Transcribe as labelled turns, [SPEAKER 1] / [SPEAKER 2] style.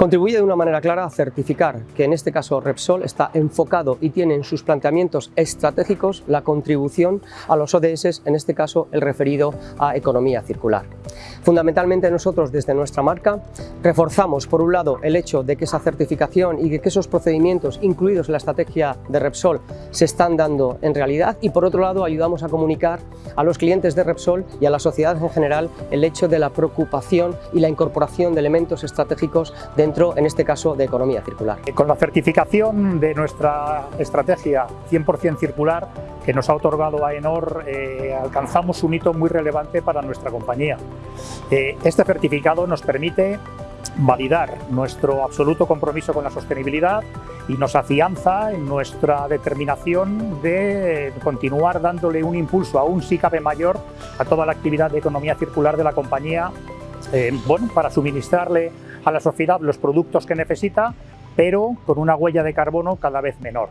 [SPEAKER 1] Contribuye de una manera clara a certificar que en este caso Repsol está enfocado y tiene en sus planteamientos estratégicos la contribución a los ODS, en este caso el referido a economía circular. Fundamentalmente nosotros desde nuestra marca reforzamos por un lado el hecho de que esa certificación y de que esos procedimientos incluidos en la estrategia de Repsol se están dando en realidad y por otro lado ayudamos a comunicar a los clientes de Repsol y a la sociedad en general el hecho de la preocupación y la incorporación de elementos estratégicos dentro, en este caso, de economía circular.
[SPEAKER 2] Con la certificación de nuestra estrategia 100% circular que nos ha otorgado AENOR, eh, alcanzamos un hito muy relevante para nuestra compañía. Eh, este certificado nos permite validar nuestro absoluto compromiso con la sostenibilidad y nos afianza en nuestra determinación de continuar dándole un impulso aún sí cabe mayor a toda la actividad de economía circular de la compañía eh, bueno, para suministrarle a la sociedad los productos que necesita, pero con una huella de carbono cada vez menor.